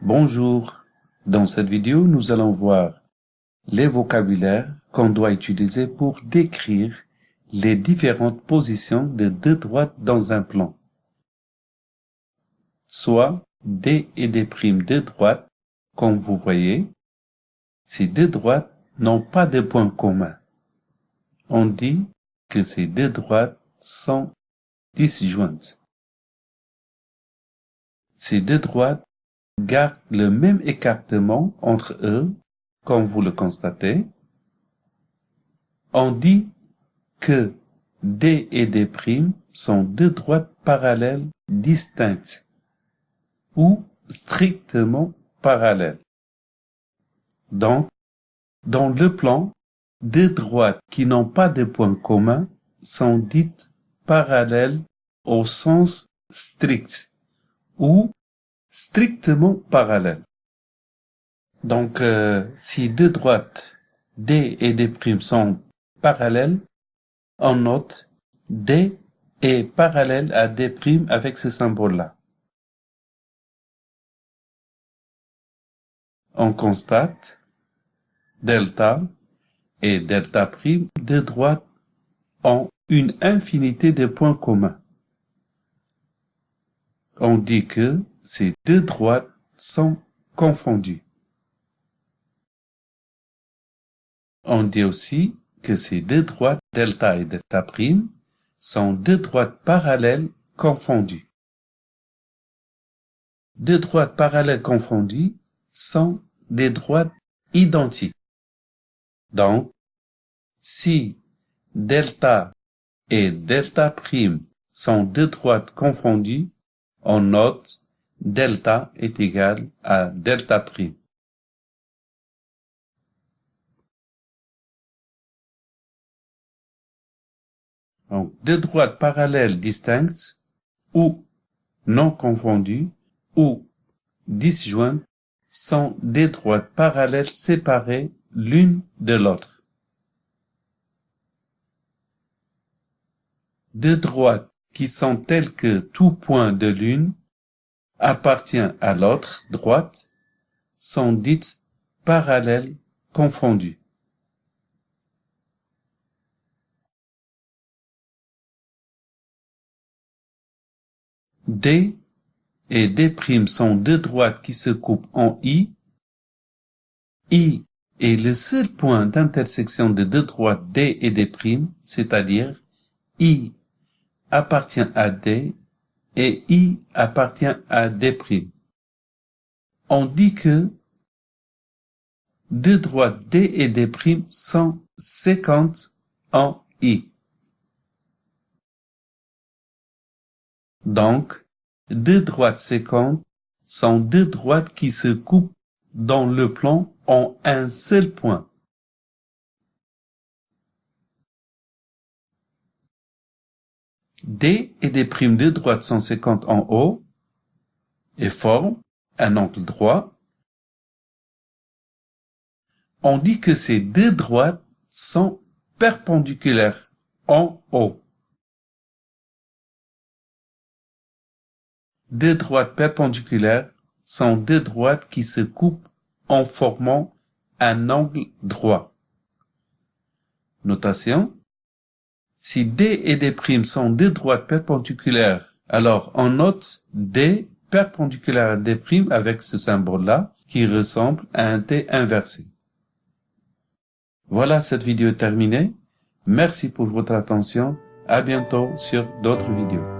Bonjour. Dans cette vidéo, nous allons voir les vocabulaires qu'on doit utiliser pour décrire les différentes positions de deux droites dans un plan. Soit D et D' de droite, comme vous voyez, ces deux droites n'ont pas de point commun. On dit que ces deux droites sont disjointes. Ces deux droites gardent le même écartement entre eux, comme vous le constatez. On dit que D et D' sont deux droites parallèles distinctes ou strictement parallèles. Donc, dans le plan, deux droites qui n'ont pas de point commun sont dites parallèles au sens strict ou strictement parallèles. Donc, euh, si deux droites D et D' sont parallèles, on note D est parallèle à D' avec ce symbole-là. On constate delta et delta prime droites ont une infinité de points communs. On dit que ces deux droites sont confondues. On dit aussi que ces deux droites delta et delta prime sont deux droites parallèles confondues. Deux droites parallèles confondues sont des droites identiques. Donc, si delta et delta prime sont deux droites confondues, on note delta est égal à delta prime. Donc, deux droites parallèles distinctes ou non confondues ou disjointes sont des droites parallèles séparées l'une de l'autre. Deux droites qui sont telles que tout point de l'une appartient à l'autre droite sont dites parallèles confondues. D et D' sont deux droites qui se coupent en I. I est le seul point d'intersection de deux droites D et D', c'est-à-dire I appartient à D et I appartient à D'. On dit que deux droites D et D' sont séquentes en I. Donc, deux droites séquentes sont deux droites qui se coupent dans le plan en un seul point. D et D' de droite sont séquentes en haut et forment un angle droit. On dit que ces deux droites sont perpendiculaires en haut. Deux droites perpendiculaires sont deux droites qui se coupent en formant un angle droit. Notation. Si D et D' sont deux droites perpendiculaires, alors on note D perpendiculaire à D' avec ce symbole-là qui ressemble à un T inversé. Voilà cette vidéo terminée. Merci pour votre attention. À bientôt sur d'autres vidéos.